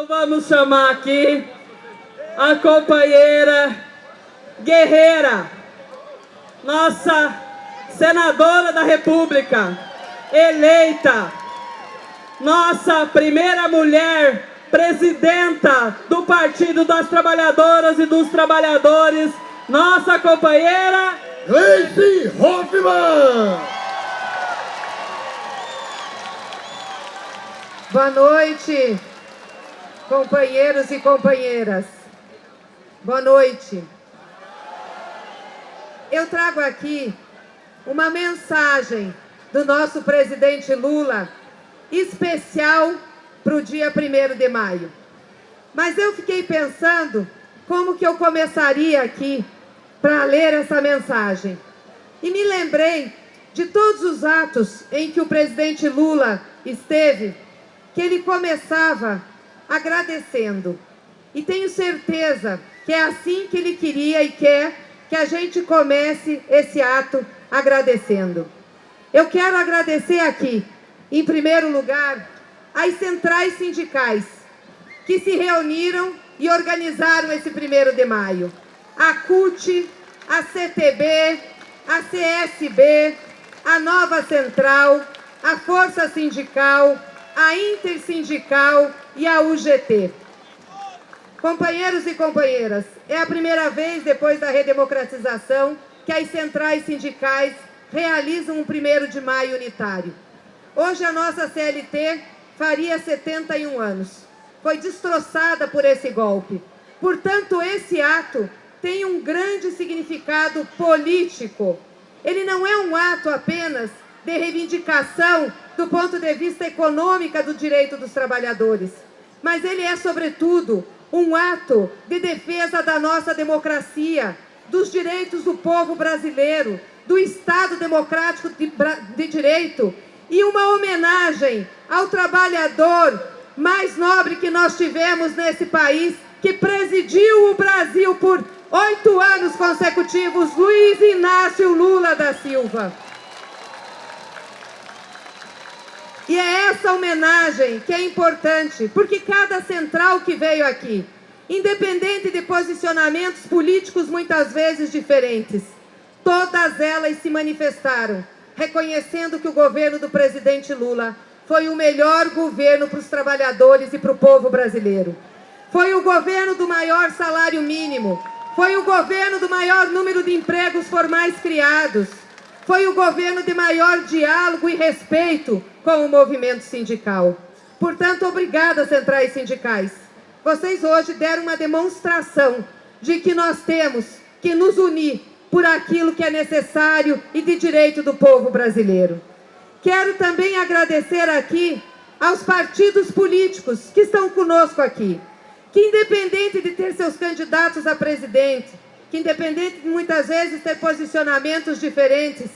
Então vamos chamar aqui a companheira guerreira, nossa senadora da República, eleita, nossa primeira mulher presidenta do Partido das Trabalhadoras e dos Trabalhadores, nossa companheira Gleice Hoffmann. Boa noite, companheiros e companheiras. Boa noite. Eu trago aqui uma mensagem do nosso presidente Lula, especial para o dia 1 de maio. Mas eu fiquei pensando como que eu começaria aqui para ler essa mensagem. E me lembrei de todos os atos em que o presidente Lula esteve, que ele começava agradecendo. E tenho certeza que é assim que ele queria e quer que a gente comece esse ato agradecendo. Eu quero agradecer aqui, em primeiro lugar, as centrais sindicais que se reuniram e organizaram esse primeiro de maio. A CUT, a CTB, a CSB, a Nova Central, a Força Sindical, a Intersindical e a UGT. Companheiros e companheiras, é a primeira vez depois da redemocratização que as centrais sindicais realizam um 1 de maio unitário. Hoje a nossa CLT faria 71 anos. Foi destroçada por esse golpe. Portanto, esse ato tem um grande significado político. Ele não é um ato apenas de reivindicação do ponto de vista econômico do direito dos trabalhadores, mas ele é, sobretudo, um ato de defesa da nossa democracia, dos direitos do povo brasileiro, do Estado democrático de, de direito e uma homenagem ao trabalhador mais nobre que nós tivemos nesse país, que presidiu o Brasil por oito anos consecutivos, Luiz Inácio Lula da Silva. E é essa homenagem que é importante, porque cada central que veio aqui, independente de posicionamentos políticos muitas vezes diferentes, todas elas se manifestaram, reconhecendo que o governo do presidente Lula foi o melhor governo para os trabalhadores e para o povo brasileiro. Foi o governo do maior salário mínimo, foi o governo do maior número de empregos formais criados, foi o governo de maior diálogo e respeito com o movimento sindical. Portanto, obrigada, centrais sindicais. Vocês hoje deram uma demonstração de que nós temos que nos unir por aquilo que é necessário e de direito do povo brasileiro. Quero também agradecer aqui aos partidos políticos que estão conosco aqui, que independente de ter seus candidatos a presidente, que independente de muitas vezes ter posicionamentos diferentes,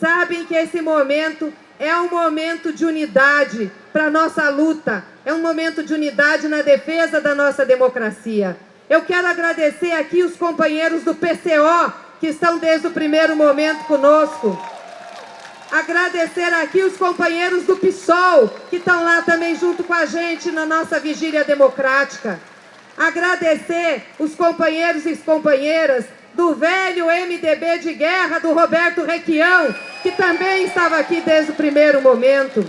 sabem que esse momento é um momento de unidade para a nossa luta, é um momento de unidade na defesa da nossa democracia. Eu quero agradecer aqui os companheiros do PCO, que estão desde o primeiro momento conosco. Agradecer aqui os companheiros do PSOL, que estão lá também junto com a gente na nossa vigília democrática. Agradecer os companheiros e companheiras do velho MDB de guerra do Roberto Requião, que também estava aqui desde o primeiro momento.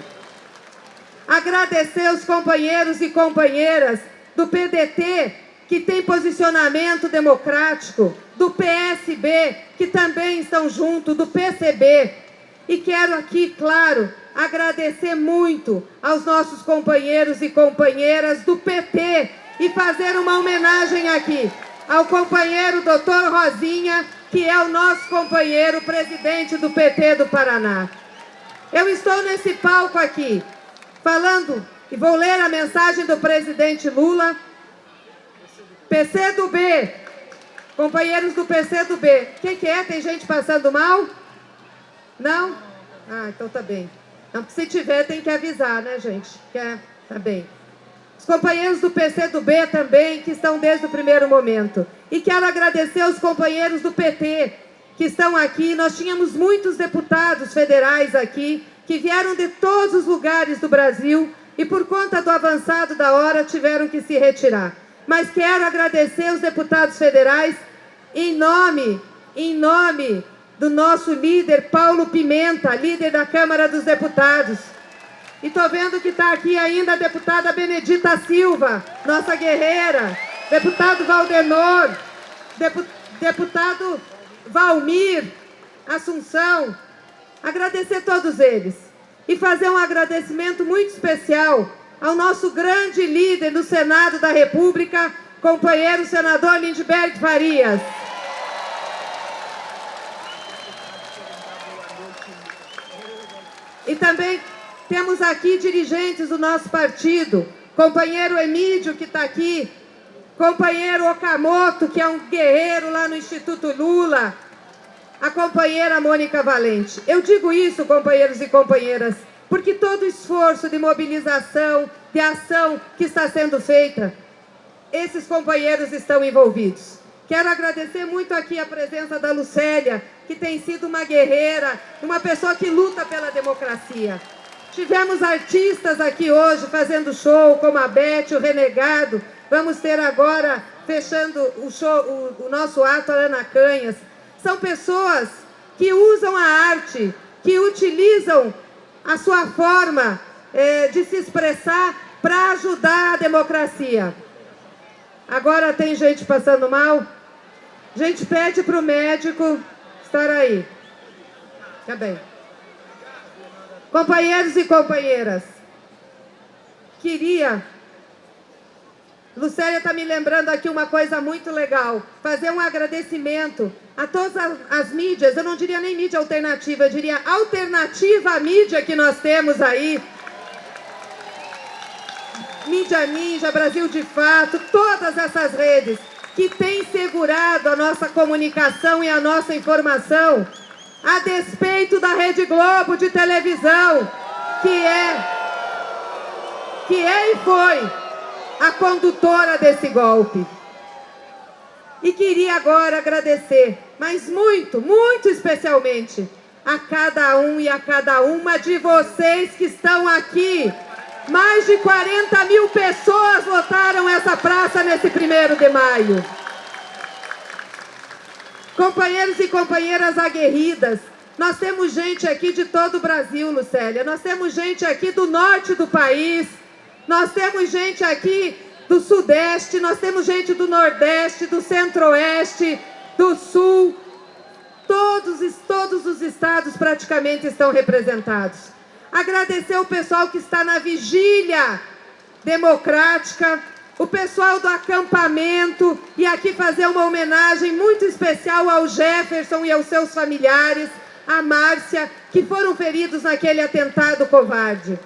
Agradecer os companheiros e companheiras do PDT, que tem posicionamento democrático, do PSB, que também estão junto, do PCB. E quero aqui, claro, agradecer muito aos nossos companheiros e companheiras do PT e fazer uma homenagem aqui ao companheiro doutor Rosinha, que é o nosso companheiro presidente do PT do Paraná. Eu estou nesse palco aqui, falando, e vou ler a mensagem do presidente Lula, PC do B, companheiros do PC do B, o que, que é? Tem gente passando mal? Não? Ah, então tá bem. Então, se tiver, tem que avisar, né, gente? Que é, tá bem. Os companheiros do PC do B também, que estão desde o primeiro momento. E quero agradecer aos companheiros do PT, que estão aqui. Nós tínhamos muitos deputados federais aqui, que vieram de todos os lugares do Brasil e por conta do avançado da hora tiveram que se retirar. Mas quero agradecer os deputados federais em nome, em nome do nosso líder Paulo Pimenta, líder da Câmara dos Deputados. E estou vendo que está aqui ainda a deputada Benedita Silva, nossa guerreira, deputado Valdenor, deputado Valmir, Assunção. Agradecer todos eles. E fazer um agradecimento muito especial ao nosso grande líder no Senado da República, companheiro senador Lindbergh Farias. E também temos aqui dirigentes do nosso partido, companheiro Emílio, que está aqui, companheiro Okamoto, que é um guerreiro lá no Instituto Lula, a companheira Mônica Valente. Eu digo isso, companheiros e companheiras, porque todo esforço de mobilização, de ação que está sendo feita, esses companheiros estão envolvidos. Quero agradecer muito aqui a presença da Lucélia, que tem sido uma guerreira, uma pessoa que luta pela democracia. Tivemos artistas aqui hoje fazendo show, como a Beth, o Renegado. Vamos ter agora, fechando o, show, o, o nosso ato, a Ana Canhas. São pessoas que usam a arte, que utilizam a sua forma é, de se expressar para ajudar a democracia. Agora tem gente passando mal? A gente pede para o médico estar aí. Tá bem. Companheiros e companheiras, queria... Lucélia está me lembrando aqui uma coisa muito legal. Fazer um agradecimento a todas as, as, mídias, eu não diria nem mídia alternativa, eu diria alternativa à mídia que nós temos aí. Mídia Ninja, Brasil de Fato, todas essas redes que têm segurado a nossa comunicação e a nossa informação, a despeito da Rede Globo de televisão, que é, que é e foi a condutora desse golpe. E queria agora agradecer, mas muito, muito especialmente, a cada um e a cada uma de vocês que estão aqui. Mais de 40 mil pessoas lotaram essa praça nesse primeiro de maio. Companheiros e companheiras aguerridas, nós temos gente aqui de todo o Brasil, Lucélia. Nós temos gente aqui do norte do país. Nós temos gente aqui do Sudeste, nós temos gente do Nordeste, do Centro-Oeste, do Sul. Todos, todos os estados praticamente estão representados. Agradecer o pessoal que está na vigília democrática, o pessoal do acampamento, e aqui fazer uma homenagem muito especial ao Jefferson e aos seus familiares, a Márcia, que foram feridos naquele atentado covarde.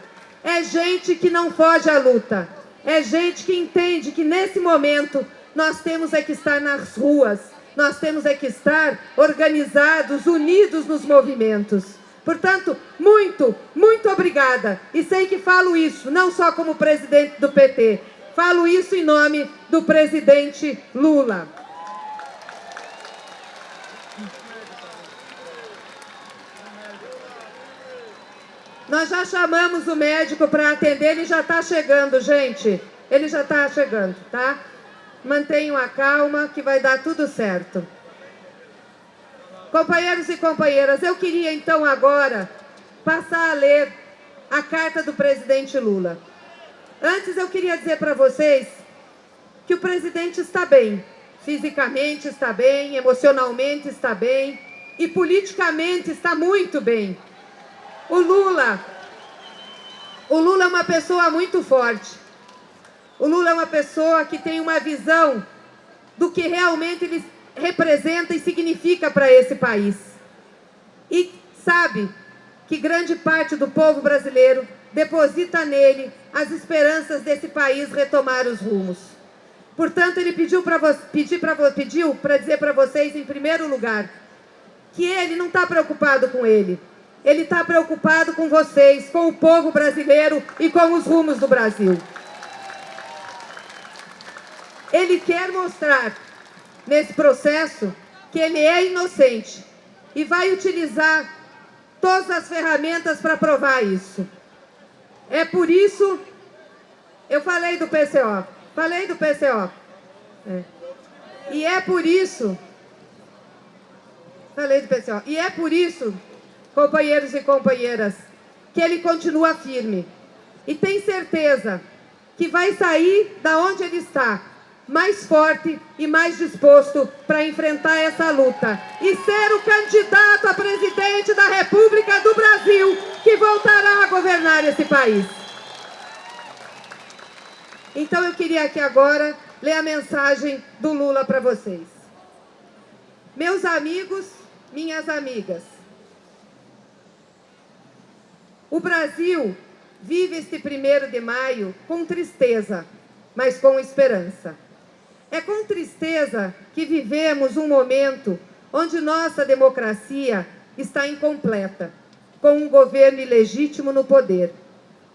É gente que não foge à luta. É gente que entende que nesse momento nós temos é que estar nas ruas, nós temos é que estar organizados, unidos nos movimentos. Portanto, muito, muito obrigada. E sei que falo isso não só como presidente do PT, falo isso em nome do presidente Lula. Nós já chamamos o médico para atender, ele já está chegando, gente. Ele já está chegando, tá? Mantenham a calma que vai dar tudo certo. Companheiros e companheiras, eu queria então agora passar a ler a carta do presidente Lula. Antes eu queria dizer para vocês que o presidente está bem. Fisicamente está bem, emocionalmente está bem e politicamente está muito bem. O Lula, o Lula é uma pessoa muito forte. O Lula é uma pessoa que tem uma visão do que realmente ele representa e significa para esse país. E sabe que grande parte do povo brasileiro deposita nele as esperanças desse país retomar os rumos. Portanto, ele pediu para pedir pediu para dizer para vocês, em primeiro lugar, que ele não está preocupado com ele. Ele está preocupado com vocês, com o povo brasileiro e com os rumos do Brasil. Ele quer mostrar, nesse processo, que ele é inocente e vai utilizar todas as ferramentas para provar isso. É por isso Eu falei do PCO, falei do PCO. É. E é por isso, falei do PCO, e é por isso, companheiros e companheiras, que ele continua firme. E tem certeza que vai sair da onde ele está, mais forte e mais disposto para enfrentar essa luta e ser o candidato a presidente da República do Brasil que voltará a governar esse país. Então eu queria aqui agora ler a mensagem do Lula para vocês. Meus amigos, minhas amigas, o Brasil vive este primeiro de maio com tristeza, mas com esperança. É com tristeza que vivemos um momento onde nossa democracia está incompleta, com um governo ilegítimo no poder.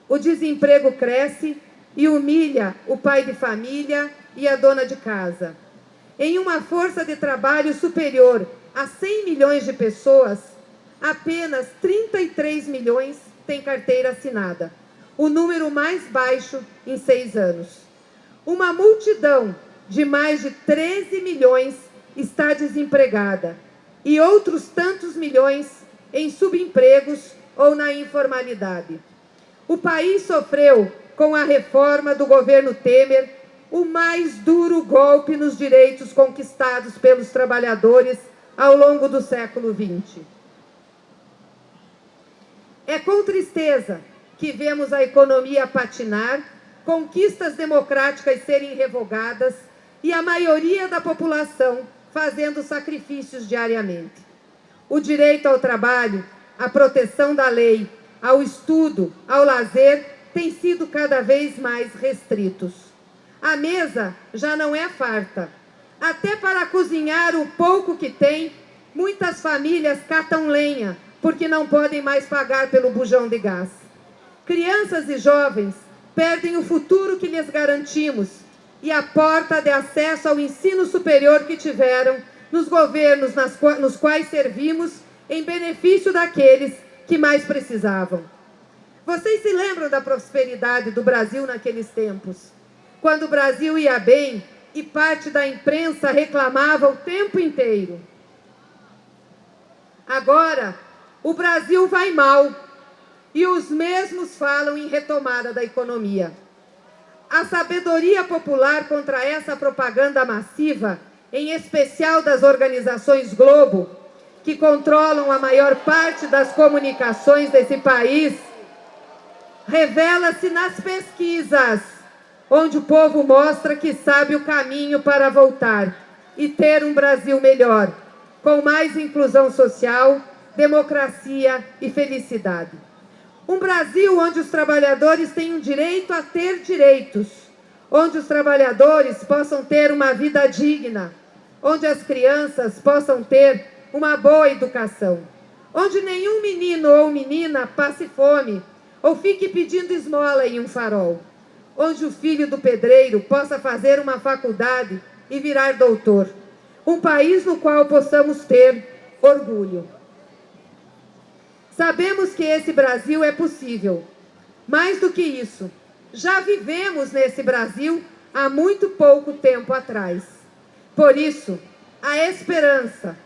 O desemprego cresce e humilha o pai de família e a dona de casa. Em uma força de trabalho superior a 100 milhões de pessoas, apenas 33 milhões têm carteira assinada, o número mais baixo em seis anos. Uma multidão de mais de 13 milhões está desempregada e outros tantos milhões em subempregos ou na informalidade. O país sofreu, com a reforma do governo Temer, o mais duro golpe nos direitos conquistados pelos trabalhadores ao longo do século XX. É com tristeza que vemos a economia patinar, conquistas democráticas serem revogadas e a maioria da população fazendo sacrifícios diariamente. O direito ao trabalho, a proteção da lei, ao estudo, ao lazer, têm sido cada vez mais restritos. A mesa já não é farta. Até para cozinhar o pouco que tem, muitas famílias catam lenha, porque não podem mais pagar pelo bujão de gás. Crianças e jovens perdem o futuro que lhes garantimos e a porta de acesso ao ensino superior que tiveram nos governos nos quais servimos em benefício daqueles que mais precisavam. Vocês se lembram da prosperidade do Brasil naqueles tempos? Quando o Brasil ia bem e parte da imprensa reclamava o tempo inteiro. Agora, o Brasil vai mal e os mesmos falam em retomada da economia. A sabedoria popular contra essa propaganda massiva, em especial das organizações Globo, que controlam a maior parte das comunicações desse país, revela-se nas pesquisas, onde o povo mostra que sabe o caminho para voltar e ter um Brasil melhor, com mais inclusão social, democracia e felicidade. Um Brasil onde os trabalhadores tenham direito a ter direitos, onde os trabalhadores possam ter uma vida digna, onde as crianças possam ter uma boa educação, onde nenhum menino ou menina passe fome ou fique pedindo esmola em um farol, onde o filho do pedreiro possa fazer uma faculdade e virar doutor. Um país no qual possamos ter orgulho. Sabemos que esse Brasil é possível. Mais do que isso, já vivemos nesse Brasil há muito pouco tempo atrás. Por isso, a esperança,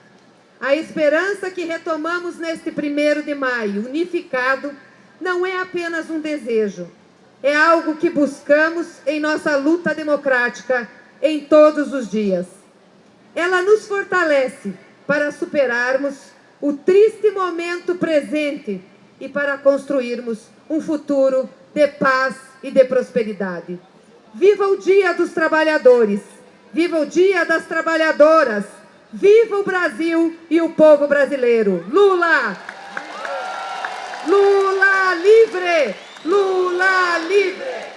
a esperança que retomamos neste primeiro de maio, unificado, não é apenas um desejo, é algo que buscamos em nossa luta democrática em todos os dias. Ela nos fortalece para superarmos o triste momento presente e para construirmos um futuro de paz e de prosperidade. Viva o Dia dos Trabalhadores, viva o Dia das Trabalhadoras, viva o Brasil e o povo brasileiro. Lula! Lula livre! Lula livre!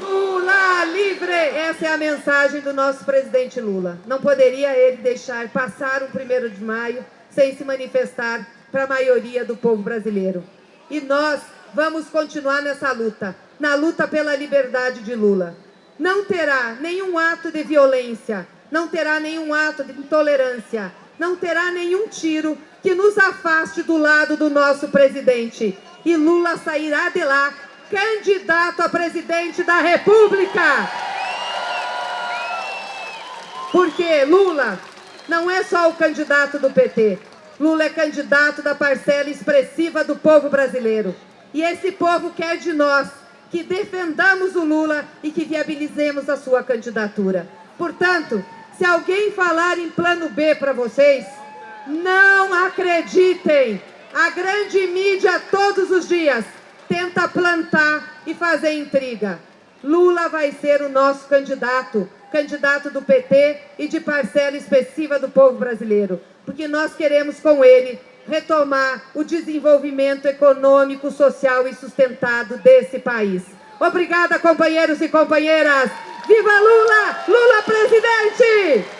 Lula livre! Essa é a mensagem do nosso presidente Lula. Não poderia ele deixar passar o primeiro de maio sem se manifestar para a maioria do povo brasileiro. E nós vamos continuar nessa luta, na luta pela liberdade de Lula. Não terá nenhum ato de violência, não terá nenhum ato de intolerância, não terá nenhum tiro que nos afaste do lado do nosso presidente. E Lula sairá de lá candidato a presidente da República. Porque Lula não é só o candidato do PT. Lula é candidato da parcela expressiva do povo brasileiro. E esse povo quer de nós que defendamos o Lula e que viabilizemos a sua candidatura. Portanto, se alguém falar em plano B para vocês, não acreditem. A grande mídia todos os dias tenta plantar e fazer intriga. Lula vai ser o nosso candidato, candidato do PT e de parcela expressiva do povo brasileiro, porque nós queremos com ele retomar o desenvolvimento econômico, social e sustentado desse país. Obrigada, companheiros e companheiras. Viva Lula! Lula presidente!